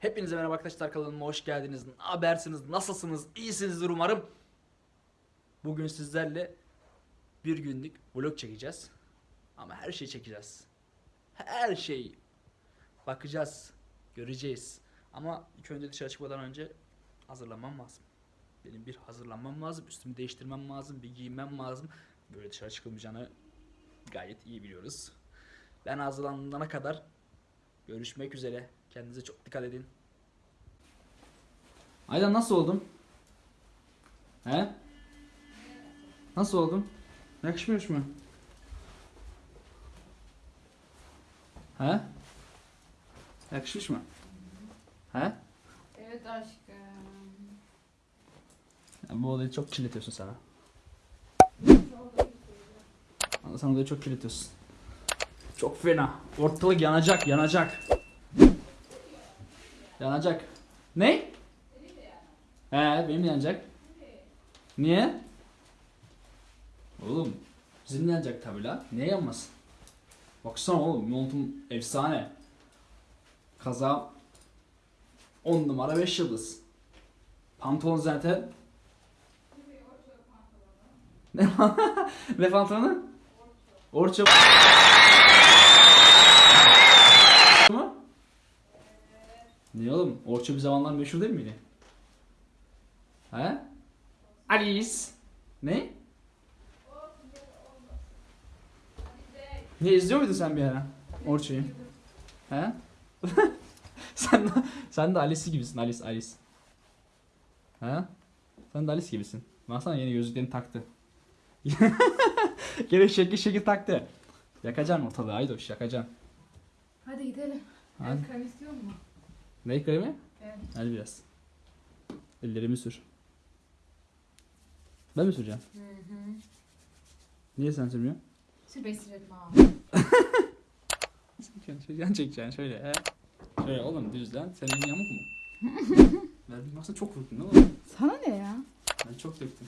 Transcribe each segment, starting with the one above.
Hepinize merhaba arkadaşlar kanalıma hoş geldiniz. Habersiniz? Nasılsınız? İyisinizdir umarım. Bugün sizlerle bir günlük vlog çekeceğiz. Ama her şeyi çekeceğiz. Her şeyi. Bakacağız. Göreceğiz. Ama ilk önce dışarı çıkmadan önce hazırlanmam lazım. Benim bir hazırlanmam lazım. Üstümü değiştirmem lazım. Bir giyinmem lazım. Böyle dışarı çıkılmayacağını gayet iyi biliyoruz. Ben hazırlanana kadar görüşmek üzere. Kendinize çok dikkat edin. Aydan nasıl oldum? He? Nasıl oldum? Yakışmıyor mu? He? Yakışmış mı? He? Evet aşkım. Ya bu olayı çok kirletiyorsun sana. Sen olayı çok kirletiyorsun. Çok fena. Ortalık yanacak, yanacak. Yanacak. Ne? He, benim de yanacak. Niye? Oğlum, bizim de yanacak tabi la. Niye yanmasın? Baksana oğlum, montum efsane. Kaza 10 numara 5 yıldız. Pantolon zaten ne ne pantolonu? Orço. mu? Niye oğlum? Orço bir zamanlar meşhur değil miydi? He? Alice. Ne? Ne izliyor muydun sen bir ara? Orço'yu. He? sen de, sen de Alice gibisin Alice Alice. He? Sen de Alice gibisin. Baksana yeni gözlüklerini taktı. Gene şekil şekil taktı. Yakacaksın ortalığı Aydoş yakacaksın. Hadi gidelim. Hadi. El krem istiyor mu? Ne kremi? Evet. Hadi biraz. Ellerimi sür. Ben mi süreceğim? Hı hı. Niye sen sürmüyorsun? Sür ben sürelim abi. Sen şöyle yan çekeceksin şöyle. He. Şöyle oğlum düzlen. Senin elin yamuk mu? ben baksana çok vurdun değil mi? Sana ne ya? Ben çok döktüm.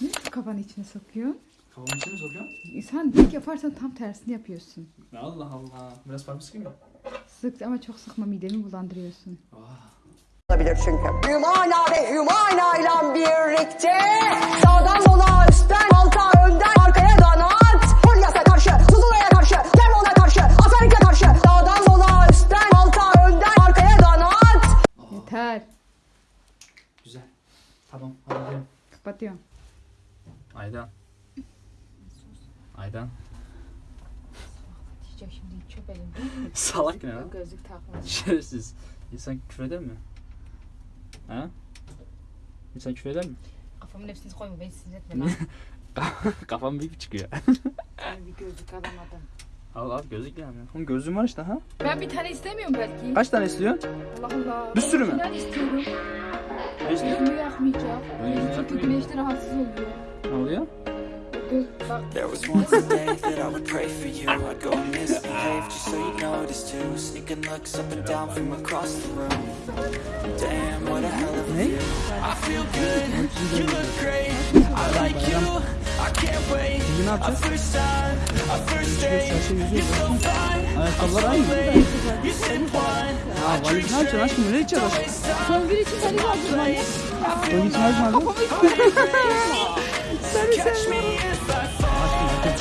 Ne kafanı içine sokuyorsun? Kafamın içine mi sokuyorsun? E Sen dik yaparsan tam tersini yapıyorsun. Allah Allah. Biraz parmak sıkayım mı? Sık ama çok sıkma midemi bulandırıyorsun. Oh. Olabilir çünkü. Hümana ve Hümana ile birlikte sağdan sola üstten alta önden arkaya kanat. Fulyas'a karşı, Tuzula'ya karşı, Kemal'a karşı, Asalik'e karşı sağdan sola üstten alta önden arkaya kanat. Yeter. Güzel. Tamam hadi gidelim. Kapatıyorum. Aydan. Aydan. Diyecek şimdi çöp elimde. Salak ne lan? Gözlük takmış. Şerefsiz. İnsan küfür eder mi? Ha? İnsan küfür eder mi? Kafamın hepsini koyma beni sinir etme lan. Kafam büyük çıkıyor. Bir gözlük alamadım. al al gözlük yani. Oğlum gözlüğüm var işte ha. Ben bir tane istemiyorum belki. Kaç tane istiyorsun? Allah Allah. Bir sürü mü? Ben istiyorum. Ne istiyorsun? Gözümü yakmayacak. Çünkü güneşte rahatsız oluyor. Ne oluyor? There was once a day that I would pray for you. I'd go and misbehave just so you notice too. Sneaking looks up and down from across the room. Damn, what a hell of a view. I feel good, you look great. I like you, I can't wait. A first time, a first date. You're so fine, Ayakkabılar aynı. you said one. Ha valiz ne yapacaksın aşkım? Nereye gideceğiz aşkım? Son bir için seni lazım manyak. Son gitsin aşkım. Catch me I. Aşkım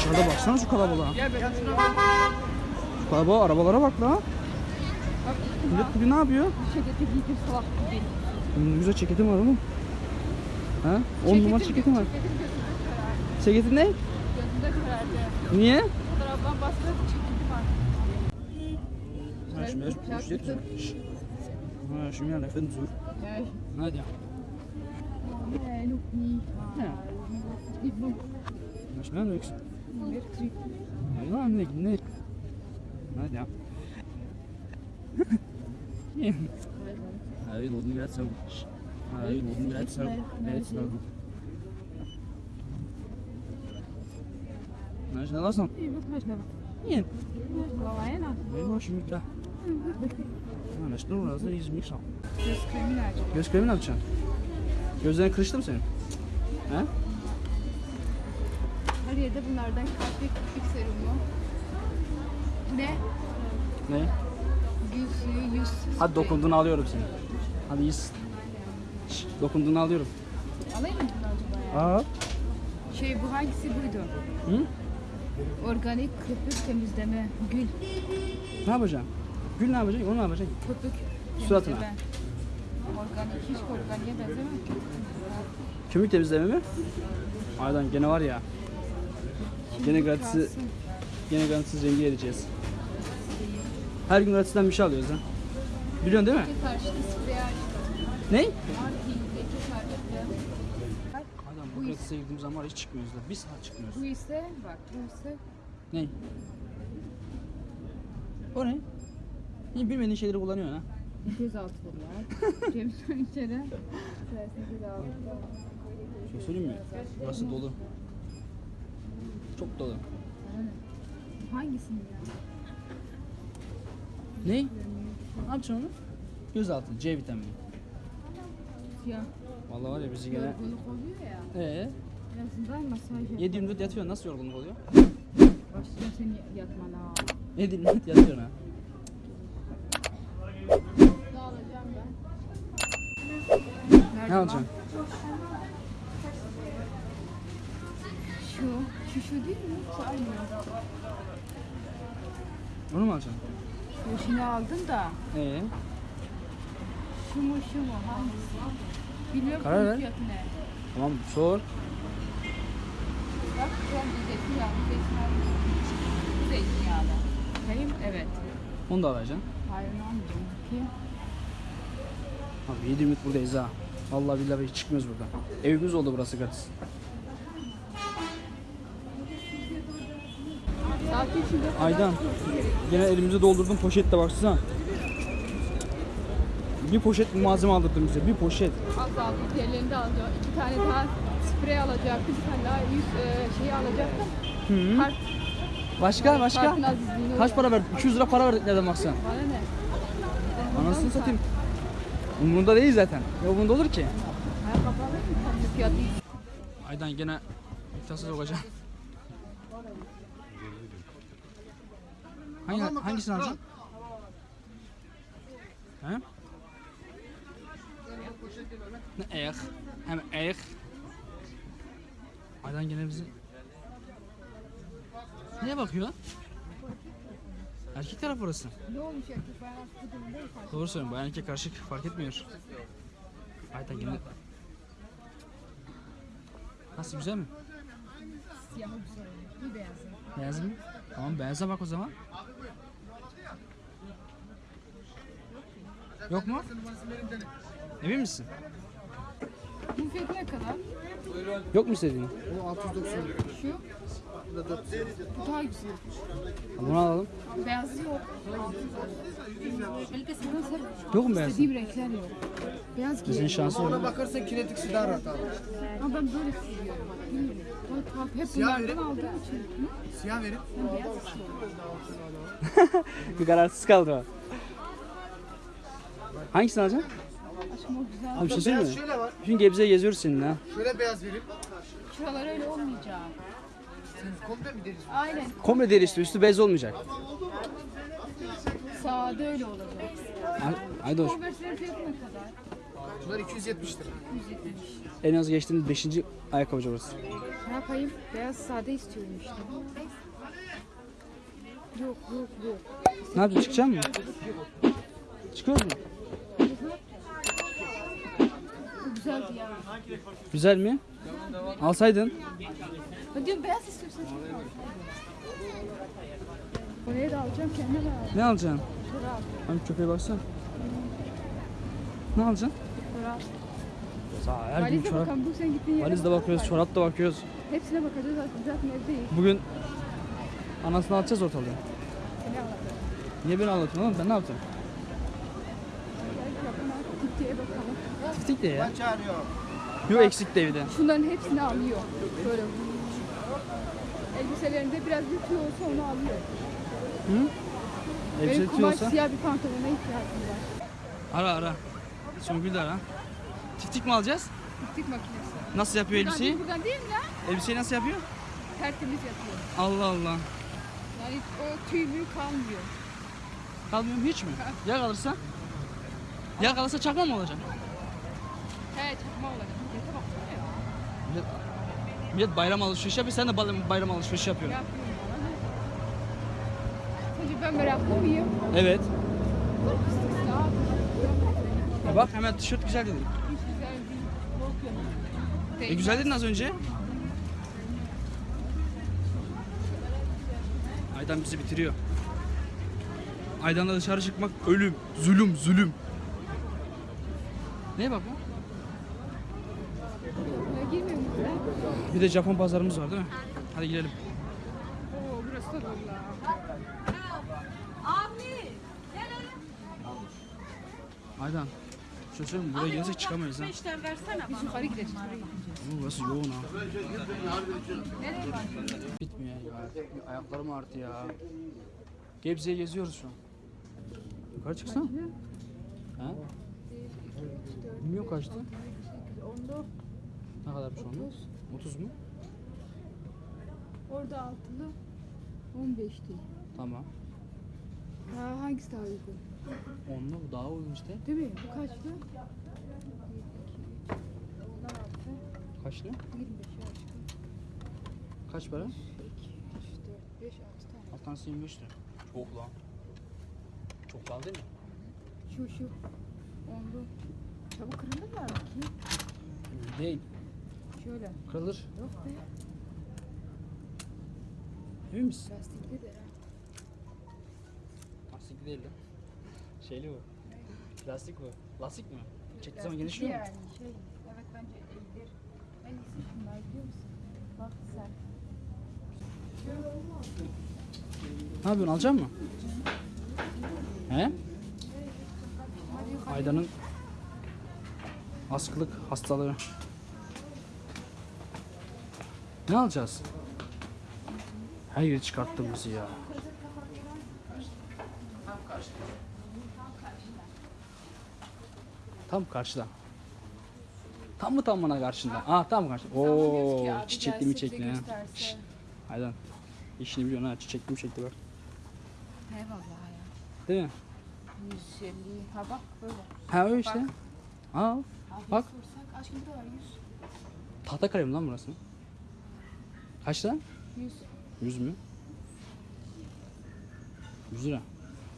dışarıda baksana şu kalabalığa. Şu kalabalığa arabalara bak la. Millet bugün ne yapıyor? Ceketi giydim salak gibi. Hmm, güzel ceketim var oğlum. Ha? 10 numara ceketim var. Ceketin ne? Gözümde karardı. Niye? Fotoğraftan bastırıp çekildim artık. Ha şimdi ücret Ha şimdi yani efendim zor. Hadi. Ja, schnell niks. Ja, nee, nee. Hadi ja. Hij wil nu net zo. Hij wil nu net zo. Net zo. Nou, snel als dan. Nie. Nee, was je niet daar. Ha, ne snur lazım, yüzümü sağ. Göz kremi nerede? Göz kremi ne yapacaksın? Gözlerin kırıştı mı senin? He? Her yerde bunlardan kalpli kırpik serumu. Bu ne? Ne? Gül suyu, yüz Hadi dokunduğunu alıyorum seni. Hadi iyisin. Şş, dokunduğunu alıyorum. Alayım mı bunu acaba ya? Aa. Şey bu hangisi buydu? Hı? Organik köpük temizleme gül. Ne yapacaksın? Gül ne yapacaksın? Onu ne yapacaksın? Köpük Suratına. temizleme. Organik hiç organiğe benzemez. Kömür temizleme mi? Aydan gene var ya. Gene gratisi, gene gratisiz rengi vereceğiz. Her gün gratisden bir şey alıyoruz ha. Biliyorsun değil mi? Ne? Adam bu gratise girdiğimiz zaman var hiç çıkmıyoruz da. Bir saat çıkmıyoruz. Bu ise bak bu ise Ne? O ne? Hiç bilmediğin şeyleri kullanıyorsun ha. gözaltıdır ya. Cemil'in içeri. Gözaltı. Şey söyleyeyim mi? Burası dolu. Çok dolu. Hangisini ya? Ne? Ne yapacaksın onu? Gözaltı, C vitamini. Ya Vallahi var ya bizi gene... yorgunluk oluyor ya. Ee, azından masaj yap. 7 24 yatıyorsun nasıl yorgunluk oluyor? Başlayacağım seni yatmana. 7 24 yatıyorsun ha. Ne alacağım ben? Ne alacaksın? Şu, şu şu değil mi? Şu aynı. Onu mu alacaksın? Şu şunu aldım da. Ee, Şu mu şu mu hangisi? Bilmiyorum Karar ver. fiyatı ne. tamam sor. Bak an bir zeytinyağı, bir zeytinyağı. Bu zeytinyağlı. Bakayım evet. Onu da alacaksın. Hayır ne almayacağım. Bakayım. Abi 7 24 buradayız ha. Vallahi billahi hiç çıkmıyoruz buradan. Evimiz oldu burası gratis. Aydan. Gene elimize doldurdum poşette baksana. Bir poşet malzeme aldırdın bize. Bir poşet. Azaldı. Diğerlerini de alacağım. İki tane daha sprey alacaktım. Bir tane daha yüz e, şeyi alacaktım. Hı. Kart, Başka başka? kartın azizliğini Kaç para verdik? 200 lira para verdik nereden baksan. Bana ne? Anasını satayım. Umurunda değil zaten. Ne umurunda olur ki? Ayakkabı alayım mı? Aydan gene iddiasız olacağım. Hangi, hangisini alacaksın? He? Ne eğ? Hem eğ. Aydan gene bizi... Neye bakıyor? Erkek taraf orası. Ne olmuş erkek fark Doğru söylüyorsun. Bayan erkek karışık fark etmiyor. Aydan gene... Nasıl güzel mi? Siyahı güzel. Bir beyazı. Beyaz mı? Tamam beyaza bak o zaman. Yok mu? Emin misin? Bu fiyatı ne kadar? Yok mu istediğin? Şu. Bu daha güzel. Bunu alalım. Beyazı yok. Yok mu beyaz? İstediğim renkler yok. Beyaz Bizim şansı yok. bakarsan kinetik daha rahat abi. Ama ben böyle seviyorum. Bilmiyorum. Bana tuhaf. Hep? Siyah verin. Beyaz istiyorum. Bir kararsız kaldı o. Hangisini alacaksın? Aşkım o güzel. Abi bir şey söyleyeyim mi? Şöyle var. Gebze'ye geziyoruz seninle ha. Şöyle beyaz verin. Şuralar öyle olmayacak. Sen komple mi deriz? Aynen. Komple deri üstü, üstü bez olmayacak. Sade öyle olacak. Ay, Aydoş, Converse'lerin fiyatı ne kadar? Bunlar 270 lira. 170. en az geçtiğimiz 5. ayakkabıcı orası. Ne yapayım? Beyaz sade istiyorum işte. Yok yok yok. Ne yapacaksın? Çıkacak mısın? Çıkıyoruz mu? Bu güzeldi ya. Güzel mi? Alsaydın. Ben diyorum beyaz istiyorsan al. Oraya da alacağım kendime de al. Ne alacaksın? Çorap. Hani köpeğe baksana. Ne alacaksın? Çorap. Sağ her gün çorap. bakalım bu sen gittiğin yere bak. bakıyoruz, çorap da bakıyoruz. Hepsine bakacağız zaten, zaten evdeyiz. Bugün anasını atacağız ortalığı. Seni alalım. Niye beni anlatıyorsun oğlum? Ben ne yaptım? Gittiğe bakalım. Tiftik de ya. Çağırıyor. Yok eksik de evde. Şunların hepsini alıyor. Böyle. Elbiselerinde biraz bir tüy olsa onu alıyor. Elbise Benim kumaş olsa. siyah bir pantolona ihtiyacım var. Ara ara. Songül de ara. Tiftik mi alacağız? Tiftik makinesi. Nasıl yapıyor Buradan değil, elbiseyi? buradan değil mi lan? Elbiseyi nasıl yapıyor? Tertemiz yapıyor. Allah Allah. Yani o tüy mü kalmıyor. Kalmıyorum hiç mi? Ya kalırsa? Ya kalırsa çakma mı olacak? He çakma olacak. Millete baksana ya. Millet, millet bayram alışverişi yapıyor. Sen de bayram- alışverişi yapıyorsun. Yapıyorum? Sence ben meraklı mıyım? Evet. Ya, Ya bak hemen tişört güzel değil. E güzel dedin az önce. Aydan bizi bitiriyor. Aydan'la dışarı çıkmak ölüm, zulüm, zulüm. Neye bak bu? Bir de Japon pazarımız var değil mi? Hadi girelim. Oo burası da dolu. Aydan. Mi? buraya gelirsek çıkamayız ha. Biz yukarı gideceğiz. yukarı gideceğiz. Oo, Burası yoğun ha. Bitmiyor ya. Ayaklarım ağrıdı ya. Gebze'ye geziyoruz şu an. Yukarı çıksana. Ha? Bilmiyorum kaçtı. Ne kadarmış onda? 30 mu? Orada altılı 15'ti. Tamam. Ha, hangisi daha uygun? Onunla bu daha uygun işte. Değil mi? Bu kaçtı? Kaç lira? 25 aşkım. Kaç para? 2, 3, 4, 5, 6 tane. Alt tanesi 25 lira. Çok lan. Çok pahalı değil mi? Şu şu. Onlu. Çabuk kırılırlar mı ki? Değil. Şöyle. Kırılır. Yok be. Emin misin? Lastikli de ha. Lastik değil lan. Şeyli bu. Plastik bu. Lastik mi? Çektiği zaman Lastikli genişliyor mu? yani şey. Evet bence iyidir. En iyisi şunlar biliyor musun? Bak sen. Ne yapıyorsun? Alacak mı? He? Aydan'ın askılık hastalığı. Ne alacağız? Her yeri bizi ya. Tam karşıda. Tam mı tamına karşında? Aa tam karşıda. Oo, çiçekli mi çekli ha. Şşt, Aydan. İşini biliyorsun ha. Çiçekli mi çekti bak. Eyvallah ya. Değil mi? 150. Ha bak böyle. Ha öyle işte. Al. Bak. Sorsak aşkım bu da var 100. Tahta kalem lan burası. Kaç lan? 100. 100 mü? 100 lira.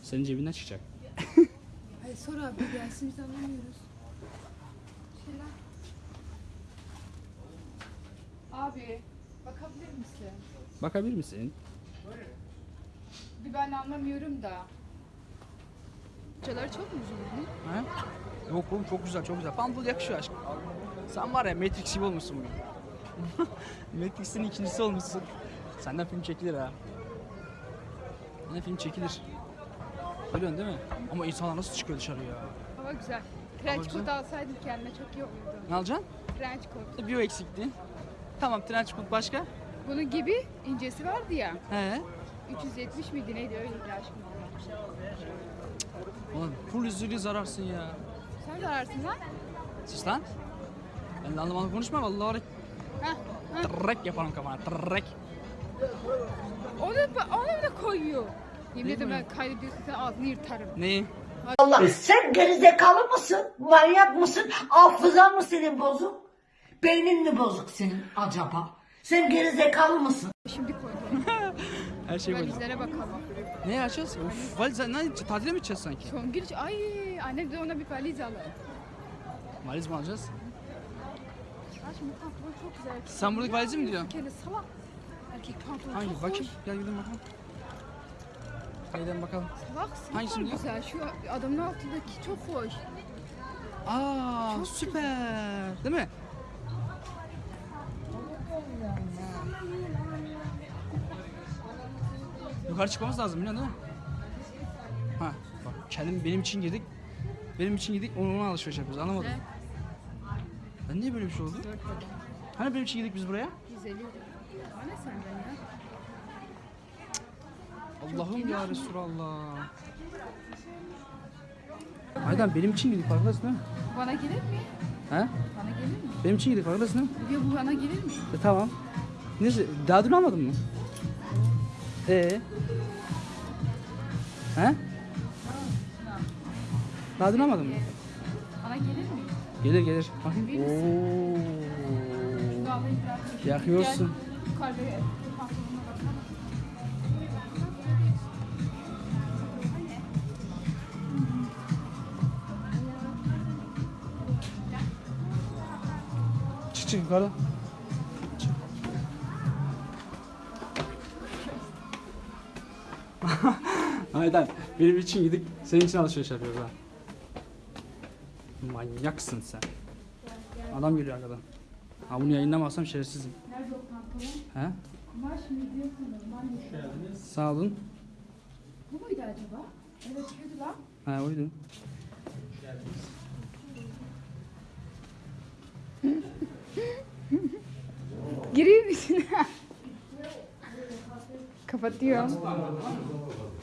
Senin cebinden çıkacak. Hadi sor abi gelsin biz anlamıyoruz. Şeyler. Abi bakabilir misin? Bakabilir misin? Bir ben anlamıyorum da. Hocalar çok mu uzun? Ha? Yok oğlum çok güzel çok güzel. Pantol yakışıyor aşkım. Sen var ya Matrix gibi olmuşsun bugün. Matrix'in ikincisi olmuşsun. Senden film çekilir ha. Senden film çekilir. Biliyorsun değil mi? Ama insanlar nasıl çıkıyor dışarı ya? Hava güzel. Trench coat alsaydım kendime çok iyi olurdu. Ne alacaksın? Trench coat. Bir o eksikti. Tamam trench coat başka? Bunun gibi incesi vardı ya. He. 370 miydi neydi öyleydi aşkım. Oğlum full yüzüğü zararsın ya. Sen de ararsın lan. Sus lan. Ben de anlamadım konuşma vallahi Heh. tırrek yaparım kafana tırrek. Onu, da- onu da koyuyor. Yemin ederim ben kaydediyorsun sen ağzını yırtarım. Neyi? Allah sen gerizekalı mısın? Manyak mısın? Hafızan mı senin bozuk? Beynin mi bozuk senin acaba? Sen gerizekalı mısın? Şimdi koydum. Her şey böyle. Valizlere bakalım. Ne açacağız? Uf, valiz ne tatile mi gideceğiz sanki? Songül ay annem de ona bir valiz alır. Valiz mi alacağız? Aşkım bu pantolon çok güzel. Sen buradaki valizi mi diyorsun? Kendi salak. Erkek pantolon Hangi? çok Bakayım. Gel gidelim bakalım. Gidelim bakalım. Salaksın. Hangisi Çok diyor? güzel. Şu adamın altındaki çok hoş. Aa süper. Değil mi? Yukarı çıkmamız lazım biliyorsun değil mi? Ha bak kendim benim için girdik. Benim için girdik onu ona alışveriş yapıyoruz anlamadım. Ben niye böyle bir şey oldu? Hani benim için girdik biz buraya? 150. Bana senden ya. Allah'ım ya Resulallah. Aydan benim için girdik farkındasın değil mi? Bana gelir mi? He? Bana gelir mi? Benim için girdik farkındasın değil mi? Ya bu bana gelir mi? E, tamam. Neyse daha dün almadın mı? Ee? He? Daha dün almadın mı? Bana gelir mi? Gelir gelir. Bakayım. Verir Oo. Şu alayım biraz. Yakıyorsun. Gel, Çık yukarı. Çık. Aydan benim için gidip senin için alışveriş yapıyoruz ha. Manyaksın sen. Adam geliyor arkadan. Ha bunu yayınlamazsam şerefsizim. Nerede o pantolon? He? Var şimdi diyor sanırım. Ben de- Sağ olun. Bu muydu acaba? Evet şuydu lan. Ha oydu. Girir misin? Kapatıyorum.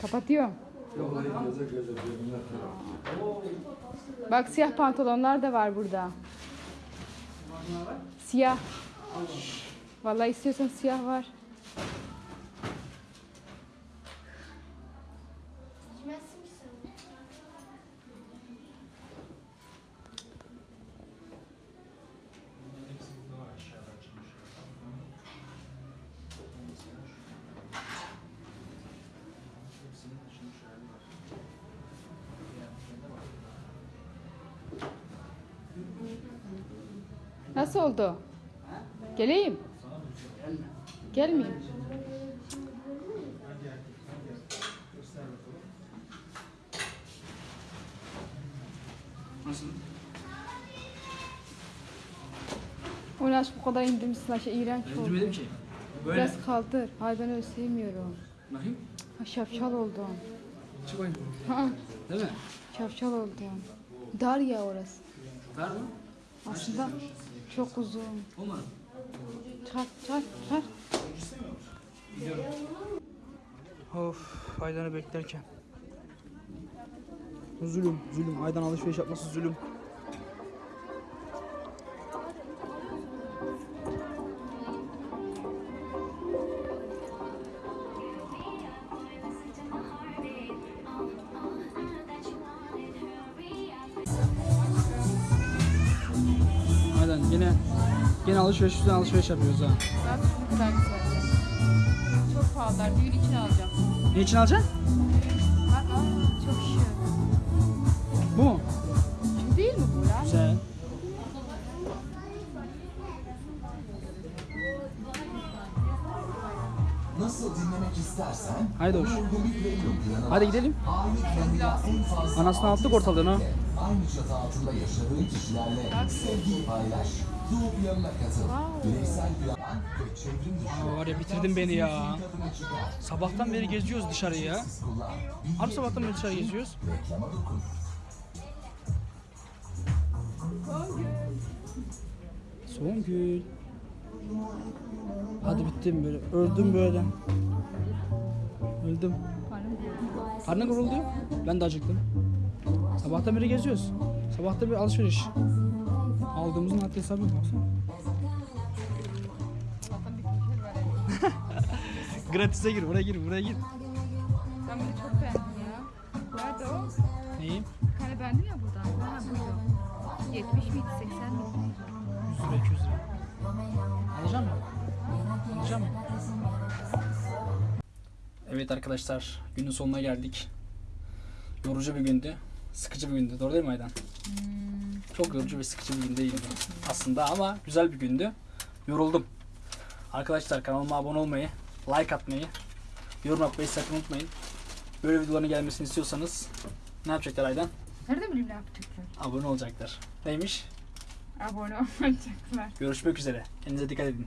Kapatıyorum. Bak siyah pantolonlar da var burada. Siyah. Vallahi istiyorsan siyah var. Nasıl oldu? Geleyim. Gelmeyeyim. Nasıl? Nasıl bu kadar indirmişsin aşağı iğrenç oldu. Öldürmedim ki. Böyle. Biraz kaldır. Hayır ben öyle sevmiyorum. Bakayım. Ha, şapşal oldum. Çık bakayım. Ha, Değil mi? şapşal oldum. Dar ya orası. Var mı? Aslında çok uzun. Olmadı. Çıkar, çıkar, çıkar. Of Aydan'ı beklerken. Zulüm, zulüm. Aydan alışveriş yapması zulüm. Alışveriş üstüne alışveriş yapıyoruz ha. Bak ne kadar güzel. Çok pahalılar. Düğün için alacağım. Ne için alacaksın? Bak aa, çok şık. Bu mu? Şu değil mi bu lan? Güzel. Nasıl dinlemek istersen Haydi hoş. Hadi gidelim. Anasını attık ortalığına. aynı çatı altında yaşadığın kişilerle sevgiyi paylaş. Doğup yanına katıl. Bireysel plan ve çevrim dışı Aa, var ya bitirdin beni ya. Sabahtan beri geziyoruz dışarıyı ya. Kullan. Abi sabahtan beri dışarı geziyoruz. Reklama dokun. Songül. Hadi bittim böyle. Öldüm böyle. Öldüm. Karnın guruldu. Ben de acıktım. Sabahtan beri geziyoruz. Sabahta bir alışveriş. Aldığımızın haddi hesabı yok. baksana. Gratis'e gir, buraya gir, buraya gir. Ben bunu çok beğendim ya. Nerede o? Neyi? Tane beğendim ya buradan. Ha buydu. 70 miydi 80 miydi? 100 lira, 200 lira. Alacağım mı? Alacağım mı? Evet arkadaşlar, günün sonuna geldik. Yorucu bir gündü. Sıkıcı bir gündü. Doğru değil mi Aydan? Çok yorucu ve sıkıcı bir gün değildi aslında ama güzel bir gündü. Yoruldum. Arkadaşlar kanalıma abone olmayı, like atmayı, yorum yapmayı sakın unutmayın. Böyle videoların gelmesini istiyorsanız ne yapacaklar Aydan? Nerede bileyim ne yapacaklar? Abone olacaklar. Neymiş? Abone olacaklar. Görüşmek üzere. Kendinize dikkat edin.